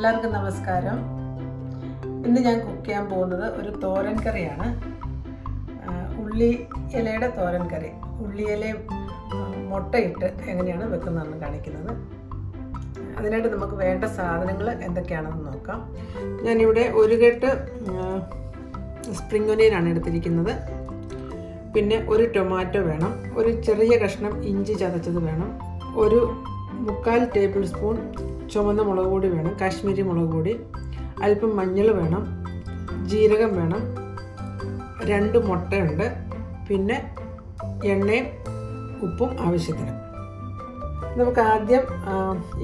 എല്ലാവർക്കും നമസ്കാരം. ഇന്ന് ഞാൻ കുക്ക് ചെയ്യാൻ പോകുന്നത് ഒരു തോരൻ കറിയാണ്. ഉള്ളി ഇലയുടെ തോരൻ കറി. ഉള്ളി ഇലയും മുട്ടയിട്ട് എങ്ങനെയാണ് വെക്കുന്നതെന്ന് കാണിക്കുന്നത്. അതിനായിട്ട് നമുക്ക് വേണ്ട സാധനങ്ങൾ എന്തൊക്കെയാണെന്ന് നോക്കാം. ഞാനിവിടെ ഒരു കെട്ട് സ്പ്രിംഗ് ഒനിയനാണ് എടുത്തിരിക്കുന്നത്. പിന്നെ ഒരു ടൊമാറ്റോ വേണം. ഒരു ചെറിയ കഷ്ണം ഇഞ്ചി ചതച്ചത് വേണം. ഒരു മുക്കാൽ ടേബിൾ സ്പൂൺ ചുമന്ന മുളക് പൊടി വേണം കാശ്മീരി മുളക് പൊടി അല്പം മഞ്ഞൾ വേണം ജീരകം വേണം രണ്ട് മുട്ടയുണ്ട് പിന്നെ എണ്ണയും ഉപ്പും ആവശ്യത്തിന്. നമുക്ക് ആദ്യം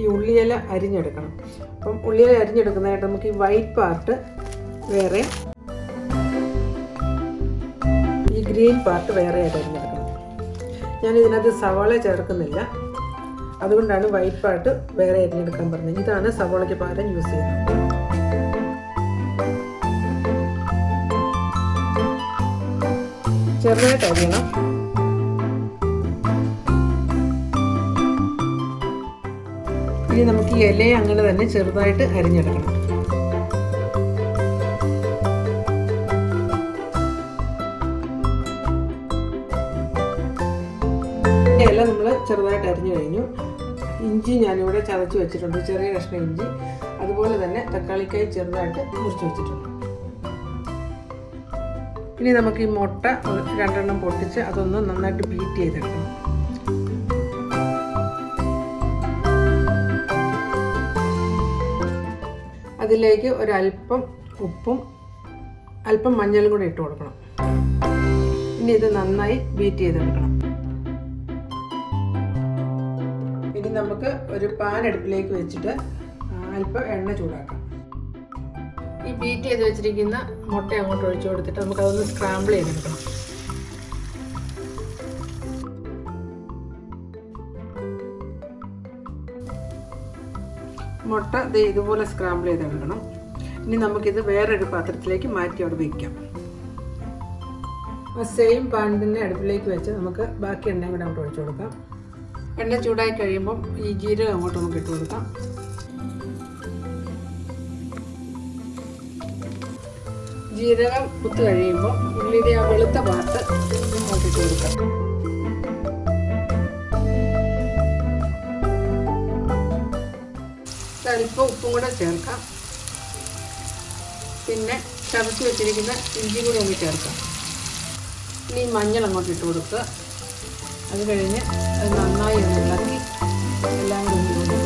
ഈ ഉള്ളിയില അരിഞ്ഞെടുക്കണം. അപ്പം ഉള്ളിയില അരിഞ്ഞെടുക്കുന്നതായിട്ട് നമുക്ക് ഈ വൈറ്റ് പാർട്ട് വേറെ ഈ ഗ്രീൻ പാർട്ട് വേറെ ആയിട്ട് അരിഞ്ഞെടുക്കണം. ഞാൻ ഇതിനകത്ത് സവാള ചേർക്കുന്നില്ല. അതുകൊണ്ടാണ് വൈറ്റ് പാർട്ട് വേറെ അരിഞ്ഞെടുക്കാൻ പറഞ്ഞത്. ഇതാണ് സവോളയ്ക്ക് പകരം യൂസ് ചെയ്യുന്നത്. ചെറുതായിട്ട് അരിയണം. ഇനി നമുക്ക് ഈ ഇലയെ അങ്ങനെ തന്നെ ചെറുതായിട്ട് അരിഞ്ഞെടുക്കണം. ഇല നമ്മൾ ചെറുതായിട്ട് അരിഞ്ഞു കഴിഞ്ഞു. ഇഞ്ചി ഞാനിവിടെ ചതച്ച് വെച്ചിട്ടുണ്ട്. ചെറിയ കഷ്ണം ഇഞ്ചി. അതുപോലെ തന്നെ തക്കാളിക്കായി ചെറുതായിട്ട് മുറിച്ച് വെച്ചിട്ടുണ്ട്. ഇനി നമുക്ക് ഈ മുട്ട രണ്ടെണ്ണം പൊട്ടിച്ച് അതൊന്ന് നന്നായിട്ട് ബീറ്റ് ചെയ്തെടുക്കണം. അതിലേക്ക് ഒരല്പം ഉപ്പും അല്പം മഞ്ഞളും കൂടെ ഇട്ട് കൊടുക്കണം. ഇനി ഇത് നന്നായി ബീറ്റ് ചെയ്തെടുക്കണം. നമുക്ക് ഒരു പാൻ അടുപ്പിലേക്ക് വെച്ചിട്ട് അല്പം എണ്ണ ചൂടാക്കാം. ഈ ബീറ്റ് ചെയ്ത് വെച്ചിരിക്കുന്ന മുട്ട അങ്ങോട്ട് ഒഴിച്ചു കൊടുത്തിട്ട് നമുക്കതൊന്ന് സ്ക്രാമ്പിൾ ചെയ്തെടുക്കണം. മുട്ട ഇതുപോലെ സ്ക്രാമ്പിൾ ചെയ്തെടുക്കണം. ഇനി നമുക്കിത് വേറൊരു പാത്രത്തിലേക്ക് മാറ്റി അവിടെ വയ്ക്കാം സെയിം പാൻ തന്നെ അടുപ്പിലേക്ക് വെച്ച് നമുക്ക് ബാക്കി എണ്ണയും കൂടെ അങ്ങോട്ട് ഒഴിച്ചു കൊടുക്കാം. എണ്ണ ചൂടായി കഴിയുമ്പം ഈ ജീരകം അങ്ങോട്ട് നമുക്ക് ഇട്ട് കൊടുക്കാം. ജീരകം കുത്തു കഴിയുമ്പോൾ ഉള്ളിയുടെ ആ വെളുത്ത പാർട്ട് അങ്ങോട്ട് ഇട്ട് കൊടുക്കാം. അല്പം ഉപ്പും കൂടെ ചേർക്കാം. പിന്നെ ചതച്ച് വെച്ചിരിക്കുന്ന ഇഞ്ചി കൂടി ഒന്ന് ചേർക്കാം. ഇനി മഞ്ഞൾ അങ്ങോട്ട് ഇട്ട് കൊടുക്കുക. അത് കഴിഞ്ഞ് അത് നന്നായി ഒന്ന് ഇളക്കി എല്ലാം കൂടി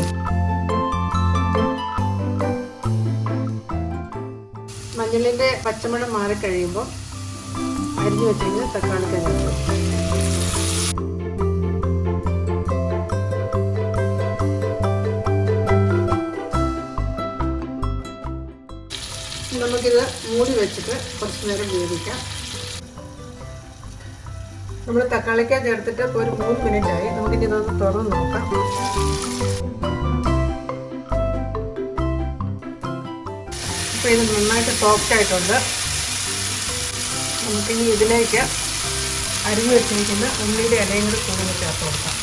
മഞ്ഞളിന്റെ പച്ചമുളം മാറിക്കഴിയുമ്പോൾ അരിഞ്ഞു വെച്ചിരുന്ന തക്കാളി കഴിഞ്ഞു നമുക്കിത് മൂടി വെച്ചിട്ട് കുറച്ച് നേരം വേവിക്കാം. നമ്മൾ തക്കാളിക്ക ചേർത്തിട്ട് ഒരു മൂന്ന് മിനിറ്റ് ആയി. നമുക്കിനി ഇതൊന്ന് തുറന്ന് നോക്കാം. അപ്പോൾ ഇത് നന്നായിട്ട് സോഫ്റ്റ് ആയിട്ടുണ്ട്. നമുക്കിനി ഇതിലേക്ക് അരിഞ്ഞു വെച്ചിരിക്കുന്ന ഉള്ളിയുടെ ഇലയും കൂടി കൂടുതൽ ചേർത്ത് കൊടുക്കാം.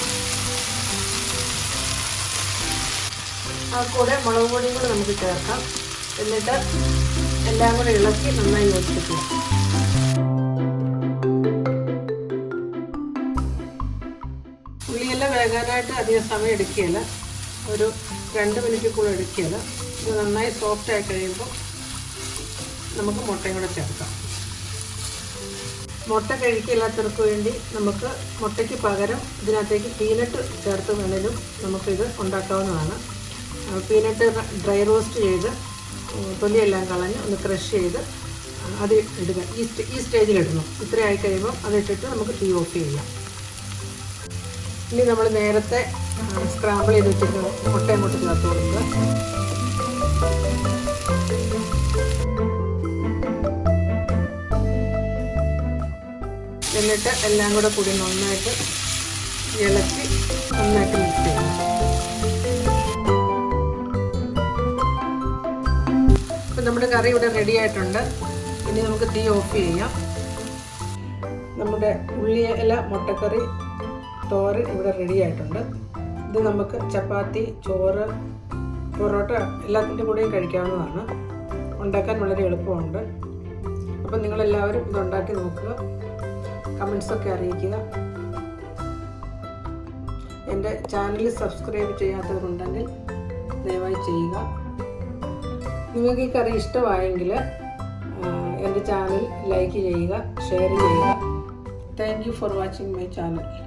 ആ കൂടെ മുളക് പൊടിയും കൂടെ നമുക്ക് ചേർക്കാം. എന്നിട്ട് എല്ലാം കൂടെ ഇളക്കി നന്നായി യോജിപ്പിക്കുക ഉള്ളിയെല്ലാം വേകാനായിട്ട് അധികം സമയം എടുക്കുകയില്ല. ഒരു രണ്ട് മിനിറ്റ് കൂടെ എടുക്കുകയില്ല. ഇത് നന്നായി സോഫ്റ്റ് ആയി കഴിയുമ്പോൾ നമുക്ക് മുട്ടയും കൂടെ ചേർക്കാം. മുട്ട കഴിക്കില്ലാത്തവർക്ക് വേണ്ടി നമുക്ക് മുട്ടയ്ക്ക് പകരം ഇതിനകത്തേക്ക് പീനട്ട് ചേർത്ത് വേണേലും നമുക്കിത് ഉണ്ടാക്കാവുന്നതാണ്. പീനട്ട് ഡ്രൈ റോസ്റ്റ് ചെയ്ത് തൊലിയെല്ലാം കളഞ്ഞ് ഒന്ന് ക്രഷ് ചെയ്ത് അത് ഇടുക. ഈ സ്റ്റേജിലിടണം ഇത്രയായി കഴിയുമ്പോൾ അതിട്ടിട്ട് നമുക്ക് തീ ഓഫ് ചെയ്യാം. ഇനി നമ്മൾ നേരത്തെ സ്ക്രാമ്പിൾ ചെയ്ത് വെച്ചിട്ട് മുട്ടയും മുട്ട ചേർത്ത് കൊടുക്കുക. എന്നിട്ട് എല്ലാം കൂടെ കൂടി നന്നായിട്ട് ഇളക്കി നന്നായിട്ട് മിക്സ് ചെയ്യണം ഇപ്പം നമ്മുടെ കറി ഇവിടെ റെഡി ആയിട്ടുണ്ട്. ഇനി നമുക്ക് തീ ഓഫ് ചെയ്യാം. നമ്മുടെ ഉള്ളിയില മുട്ടക്കറി തോരൻ ഇവിടെ റെഡി ആയിട്ടുണ്ട്. ഇത് നമുക്ക് ചപ്പാത്തി ചോറ് പൊറോട്ട എല്ലാത്തിന്റെ കൂടെയും കഴിക്കാവുന്നതാണ്. ഉണ്ടാക്കാൻ വളരെ എളുപ്പമുണ്ട്. അപ്പം നിങ്ങളെല്ലാവരും ഇത് ഉണ്ടാക്കി നോക്കുക. കമൻസൊക്കെ അറിയിക്കുക. എന്റെ ചാനൽ സബ്സ്ക്രൈബ് ചെയ്യാത്തവരുണ്ടെങ്കിൽ ദയവായി ചെയ്യുക. നിങ്ങൾക്ക് ഈ കറി ഇഷ്ടമായെങ്കിൽ എന്റെ ചാനൽ ലൈക്ക് ചെയ്യുക ഷെയർ ചെയ്യുക. Thank you for watching my channel